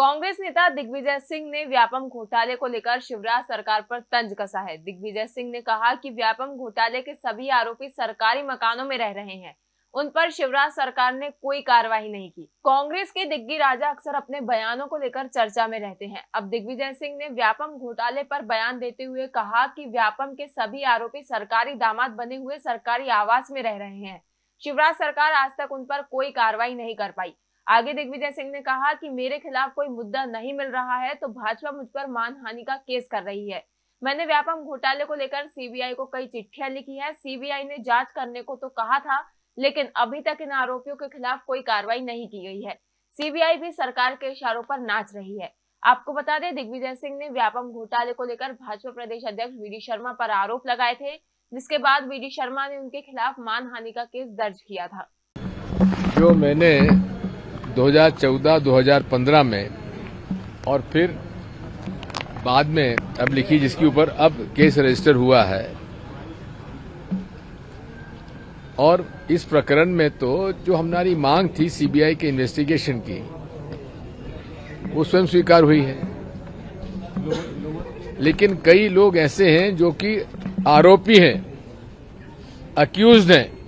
कांग्रेस नेता दिग्विजय सिंह ने व्यापम घोटाले को लेकर शिवराज सरकार पर तंज कसा है? दिग्विजय सिंह ने कहा कि व्यापम घोटाले के सभी आरोपी सरकारी मकानों में रह रहे हैं। उन पर शिवराज सरकार ने कोई कार्रवाई नहीं की। कांग्रेस के दिग्गी राजा अक्सर अपने बयानों को लेकर चर्चा में रहते हैं। अब दिग्विजय सिंह ने व्यापम घोटाले पर बयान देते हुए कहा कि व्यापम के सभी आरोपी सरकारी दामाद बने हुए सरकारी आवास में रह रहे हैं। शिवराज सरकार आज तक उन पर कोई कार्रवाई नहीं कर पाई। आगे दिग्विजय सिंह ने कहा कि मेरे खिलाफ कोई मुद्दा नहीं मिल रहा है तो भाजपा मुझ पर मानहानि का केस कर रही है। मैंने व्यापम घोटाले को लेकर सीबीआई को कई चिट्ठियाँ लिखी है। सीबीआई ने जाँच करने को तो कहा था, लेकिन अभी तक इन आरोपियों के खिलाफ कोई कार्रवाई नहीं की गई है। सीबीआई भी सरकार के इशारों पर नाच रही है। आपको बता दें, दिग्विजय सिंह ने व्यापम घोटाले को लेकर भाजपा प्रदेश अध्यक्ष वी शर्मा पर आरोप लगाए थे, जिसके बाद वी शर्मा ने उनके खिलाफ मानहानि का केस दर्ज किया था। जो मैंने 2014-2015 में और फिर बाद में अब लिखी जिसके ऊपर अब केस रजिस्टर हुआ है। और इस प्रकरण में तो जो हमारी मांग थी सीबीआई के इन्वेस्टिगेशन की, वो स्वयं स्वीकार हुई है। लेकिन कई लोग ऐसे हैं जो कि आरोपी हैं अक्यूज हैं।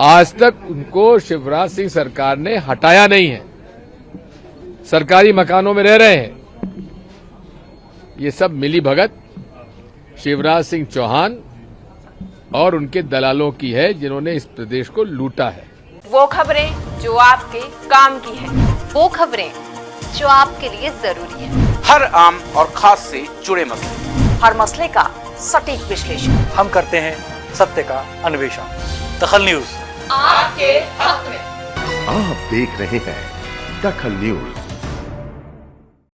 आज तक उनको शिवराज सिंह सरकार ने हटाया नहीं है। सरकारी मकानों में रह रहे हैं। ये सब मिली भगत शिवराज सिंह चौहान और उनके दलालों की है जिन्होंने इस प्रदेश को लूटा है। वो खबरें जो आपके काम की है। वो खबरें जो आपके लिए ज़रूरी है। हर आम और खास से जुड़े मसले। हर मसले का सटीक विश्लेषण। हम करते हैं सत्य का अन्वेषण। दखल न्यूज़। आपके हक में। आप देख रहे हैं दखल न्यूज़।